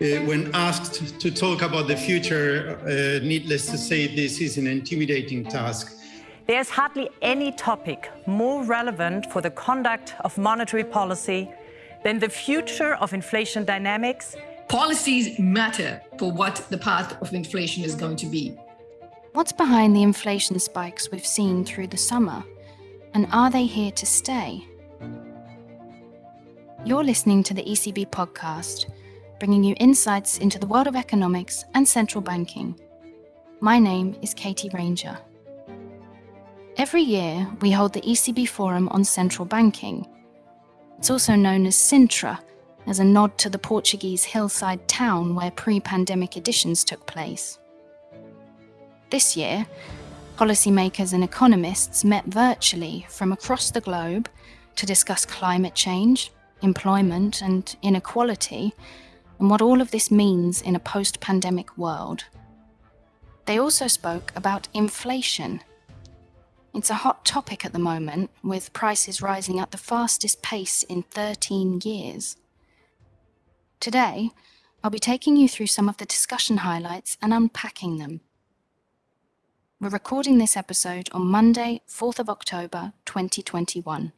Uh, when asked to talk about the future, uh, needless to say, this is an intimidating task. There's hardly any topic more relevant for the conduct of monetary policy than the future of inflation dynamics. Policies matter for what the path of inflation is going to be. What's behind the inflation spikes we've seen through the summer? And are they here to stay? You're listening to the ECB podcast, bringing you insights into the world of economics and central banking. My name is Katie Ranger. Every year, we hold the ECB Forum on Central Banking. It's also known as Sintra, as a nod to the Portuguese hillside town where pre-pandemic editions took place. This year, policymakers and economists met virtually from across the globe to discuss climate change, employment and inequality, and what all of this means in a post-pandemic world. They also spoke about inflation. It's a hot topic at the moment, with prices rising at the fastest pace in 13 years. Today, I'll be taking you through some of the discussion highlights and unpacking them. We're recording this episode on Monday, 4th of October, 2021.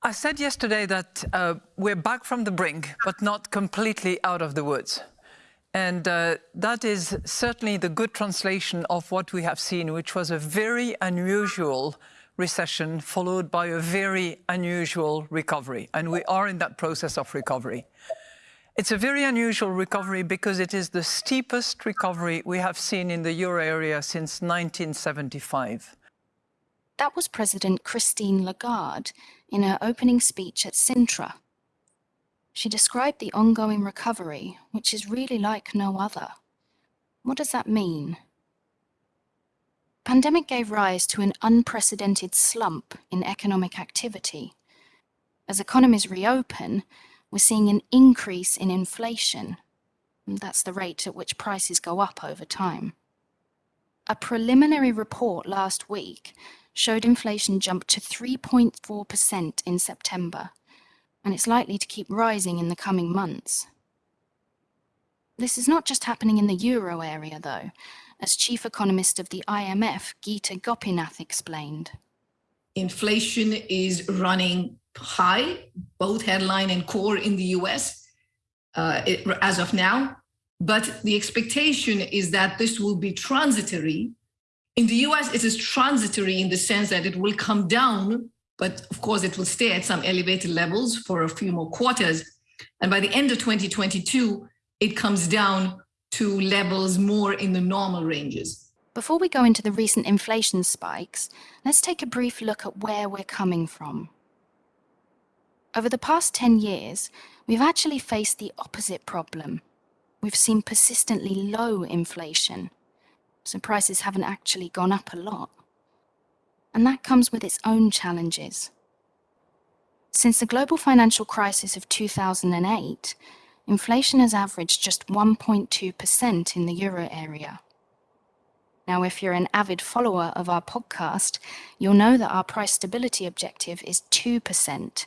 I said yesterday that uh, we're back from the brink, but not completely out of the woods. And uh, that is certainly the good translation of what we have seen, which was a very unusual recession followed by a very unusual recovery. And we are in that process of recovery. It's a very unusual recovery because it is the steepest recovery we have seen in the euro area since 1975. That was President Christine Lagarde in her opening speech at Sintra. She described the ongoing recovery, which is really like no other. What does that mean? Pandemic gave rise to an unprecedented slump in economic activity. As economies reopen, we're seeing an increase in inflation. That's the rate at which prices go up over time. A preliminary report last week showed inflation jumped to 3.4% in September, and it's likely to keep rising in the coming months. This is not just happening in the euro area, though, as chief economist of the IMF, Geeta Gopinath, explained. Inflation is running high, both headline and core in the US uh, it, as of now. But the expectation is that this will be transitory in the US, it is transitory in the sense that it will come down, but of course it will stay at some elevated levels for a few more quarters. And by the end of 2022, it comes down to levels more in the normal ranges. Before we go into the recent inflation spikes, let's take a brief look at where we're coming from. Over the past 10 years, we've actually faced the opposite problem. We've seen persistently low inflation, so prices haven't actually gone up a lot. And that comes with its own challenges. Since the global financial crisis of 2008, inflation has averaged just 1.2% in the euro area. Now, if you're an avid follower of our podcast, you'll know that our price stability objective is 2%,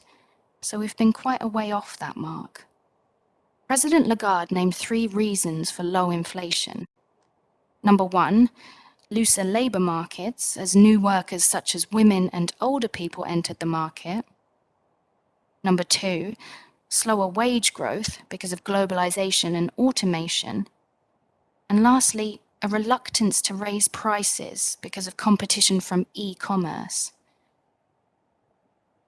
so we've been quite a way off that mark. President Lagarde named three reasons for low inflation. Number one, looser labour markets as new workers such as women and older people entered the market. Number two, slower wage growth because of globalization and automation. And lastly, a reluctance to raise prices because of competition from e-commerce.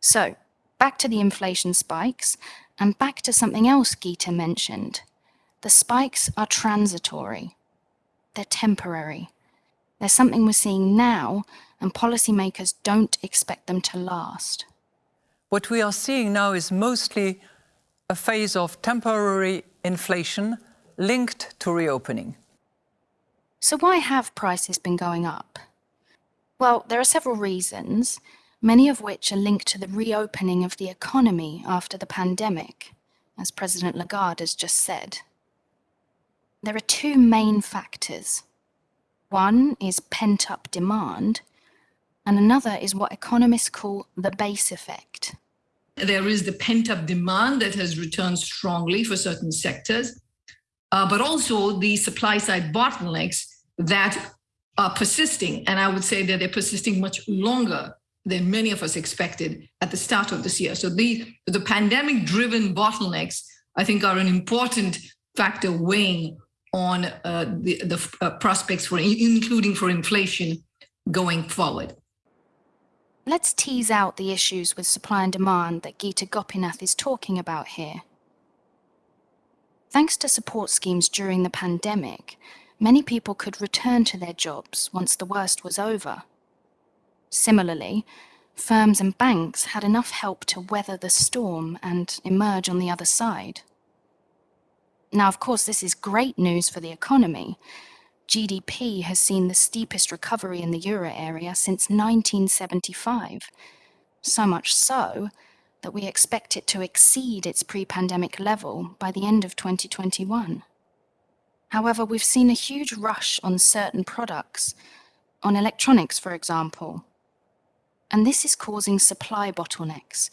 So, back to the inflation spikes and back to something else Geeta mentioned. The spikes are transitory. They're temporary. They're something we're seeing now, and policymakers don't expect them to last. What we are seeing now is mostly a phase of temporary inflation linked to reopening. So why have prices been going up? Well, there are several reasons, many of which are linked to the reopening of the economy after the pandemic, as President Lagarde has just said. There are two main factors. One is pent-up demand, and another is what economists call the base effect. There is the pent up demand that has returned strongly for certain sectors, uh, but also the supply side bottlenecks that are persisting. And I would say that they're persisting much longer than many of us expected at the start of this year. So the, the pandemic driven bottlenecks, I think, are an important factor weighing on uh, the, the uh, prospects for, including for inflation going forward. Let's tease out the issues with supply and demand that Geeta Gopinath is talking about here. Thanks to support schemes during the pandemic, many people could return to their jobs once the worst was over. Similarly, firms and banks had enough help to weather the storm and emerge on the other side. Now, of course, this is great news for the economy, GDP has seen the steepest recovery in the euro area since 1975. So much so that we expect it to exceed its pre-pandemic level by the end of 2021. However, we've seen a huge rush on certain products, on electronics, for example. And this is causing supply bottlenecks,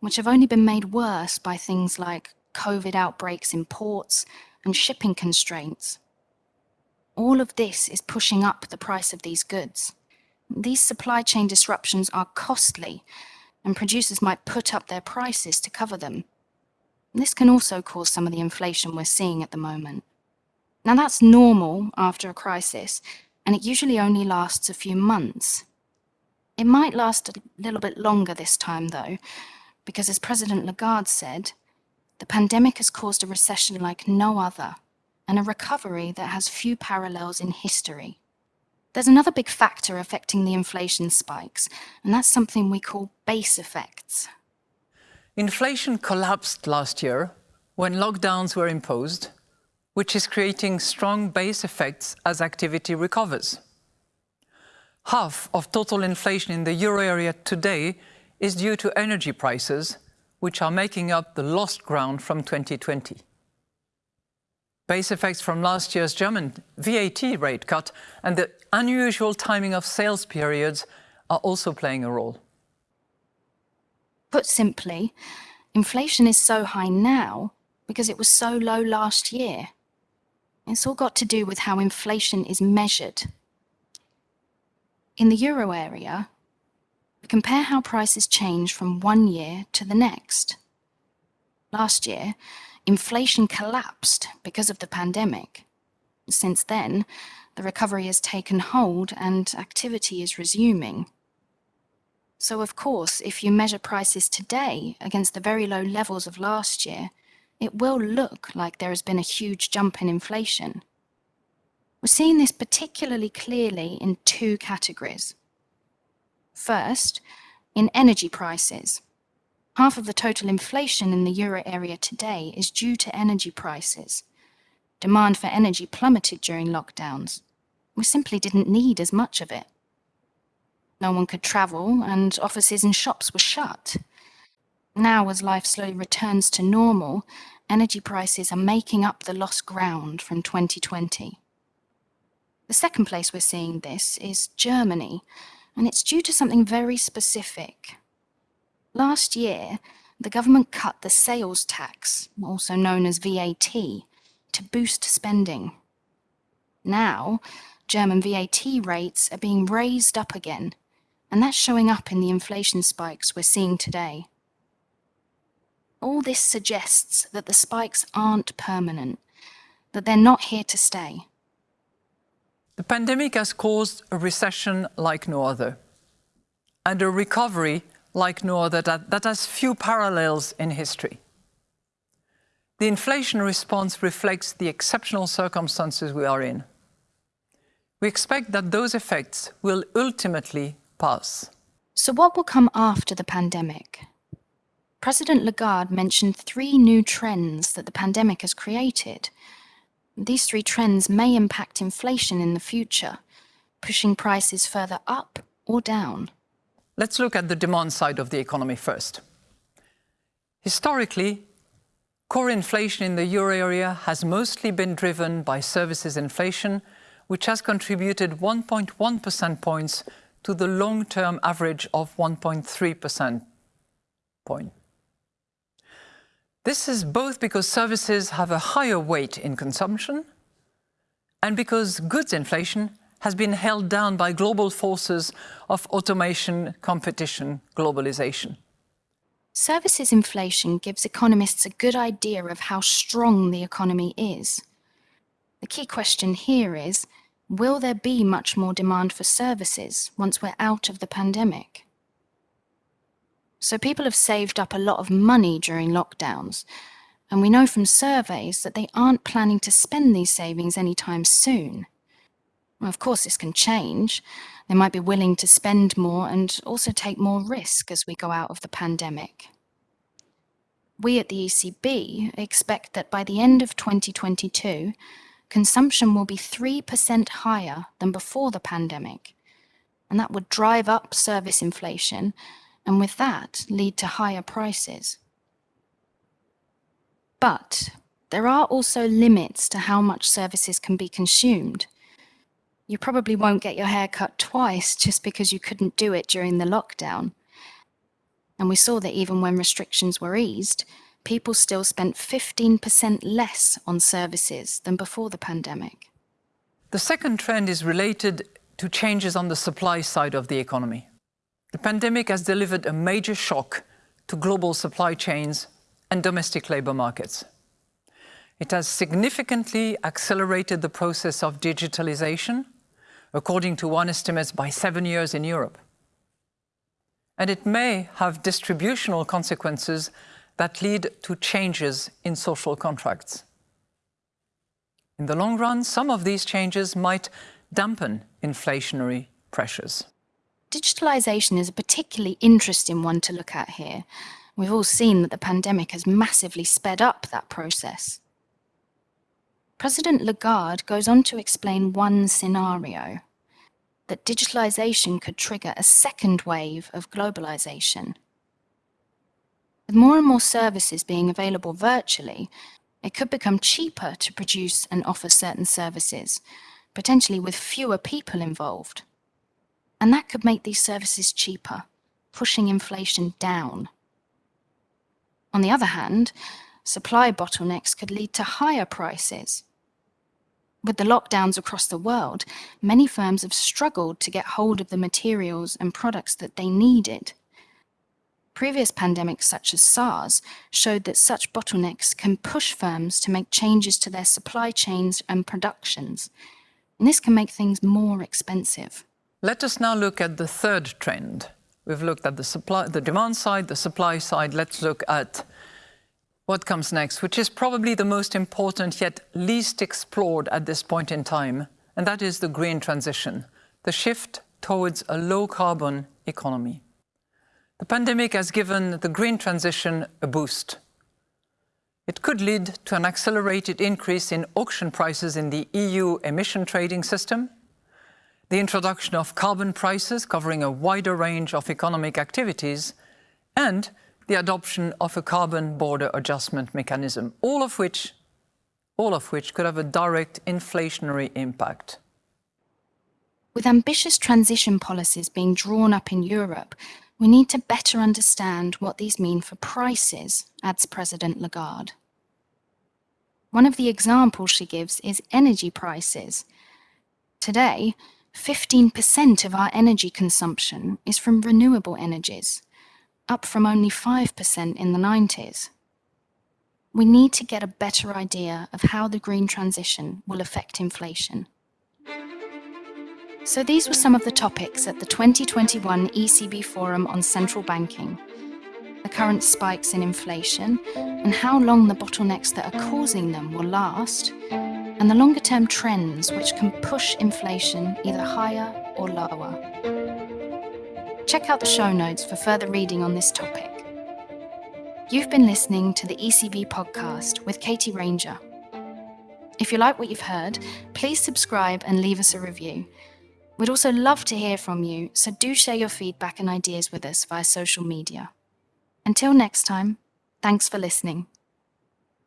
which have only been made worse by things like COVID outbreaks in ports and shipping constraints. All of this is pushing up the price of these goods. These supply chain disruptions are costly, and producers might put up their prices to cover them. This can also cause some of the inflation we're seeing at the moment. Now that's normal after a crisis, and it usually only lasts a few months. It might last a little bit longer this time though, because as President Lagarde said, the pandemic has caused a recession like no other and a recovery that has few parallels in history. There's another big factor affecting the inflation spikes, and that's something we call base effects. Inflation collapsed last year when lockdowns were imposed, which is creating strong base effects as activity recovers. Half of total inflation in the euro area today is due to energy prices, which are making up the lost ground from 2020 base effects from last year's German VAT rate cut and the unusual timing of sales periods are also playing a role. Put simply, inflation is so high now because it was so low last year. It's all got to do with how inflation is measured. In the euro area, we compare how prices change from one year to the next. Last year, inflation collapsed because of the pandemic. Since then, the recovery has taken hold and activity is resuming. So of course, if you measure prices today against the very low levels of last year, it will look like there has been a huge jump in inflation. We're seeing this particularly clearly in two categories. First, in energy prices. Half of the total inflation in the euro area today is due to energy prices. Demand for energy plummeted during lockdowns. We simply didn't need as much of it. No one could travel and offices and shops were shut. Now, as life slowly returns to normal, energy prices are making up the lost ground from 2020. The second place we're seeing this is Germany, and it's due to something very specific. Last year, the government cut the sales tax, also known as VAT, to boost spending. Now, German VAT rates are being raised up again, and that's showing up in the inflation spikes we're seeing today. All this suggests that the spikes aren't permanent, that they're not here to stay. The pandemic has caused a recession like no other, and a recovery like no other that, that has few parallels in history. The inflation response reflects the exceptional circumstances we are in. We expect that those effects will ultimately pass. So what will come after the pandemic? President Lagarde mentioned three new trends that the pandemic has created. These three trends may impact inflation in the future, pushing prices further up or down. Let's look at the demand side of the economy first. Historically, core inflation in the euro area has mostly been driven by services inflation, which has contributed 1.1 percent points to the long-term average of 1.3% point. This is both because services have a higher weight in consumption and because goods inflation has been held down by global forces of automation, competition, globalization. Services inflation gives economists a good idea of how strong the economy is. The key question here is, will there be much more demand for services once we're out of the pandemic? So people have saved up a lot of money during lockdowns, and we know from surveys that they aren't planning to spend these savings anytime soon. Well, of course, this can change. They might be willing to spend more and also take more risk as we go out of the pandemic. We at the ECB expect that by the end of 2022, consumption will be 3% higher than before the pandemic. And that would drive up service inflation and with that lead to higher prices. But there are also limits to how much services can be consumed you probably won't get your hair cut twice just because you couldn't do it during the lockdown. And we saw that even when restrictions were eased, people still spent 15% less on services than before the pandemic. The second trend is related to changes on the supply side of the economy. The pandemic has delivered a major shock to global supply chains and domestic labour markets. It has significantly accelerated the process of digitalisation according to one estimate, by seven years in Europe. And it may have distributional consequences that lead to changes in social contracts. In the long run, some of these changes might dampen inflationary pressures. Digitalisation is a particularly interesting one to look at here. We've all seen that the pandemic has massively sped up that process. President Lagarde goes on to explain one scenario, that digitalization could trigger a second wave of globalization. With more and more services being available virtually, it could become cheaper to produce and offer certain services, potentially with fewer people involved. And that could make these services cheaper, pushing inflation down. On the other hand, supply bottlenecks could lead to higher prices, with the lockdowns across the world, many firms have struggled to get hold of the materials and products that they needed. Previous pandemics such as SARS showed that such bottlenecks can push firms to make changes to their supply chains and productions. And this can make things more expensive. Let us now look at the third trend. We've looked at the supply, the demand side, the supply side. Let's look at what comes next, which is probably the most important yet least explored at this point in time, and that is the green transition, the shift towards a low-carbon economy. The pandemic has given the green transition a boost. It could lead to an accelerated increase in auction prices in the EU emission trading system, the introduction of carbon prices covering a wider range of economic activities, and the adoption of a carbon border adjustment mechanism, all of which, all of which could have a direct inflationary impact. With ambitious transition policies being drawn up in Europe, we need to better understand what these mean for prices, adds President Lagarde. One of the examples she gives is energy prices. Today, 15% of our energy consumption is from renewable energies, up from only 5% in the 90s. We need to get a better idea of how the green transition will affect inflation. So these were some of the topics at the 2021 ECB Forum on Central Banking, the current spikes in inflation and how long the bottlenecks that are causing them will last, and the longer term trends which can push inflation either higher or lower. Check out the show notes for further reading on this topic. You've been listening to the ECB podcast with Katie Ranger. If you like what you've heard, please subscribe and leave us a review. We'd also love to hear from you, so do share your feedback and ideas with us via social media. Until next time, thanks for listening.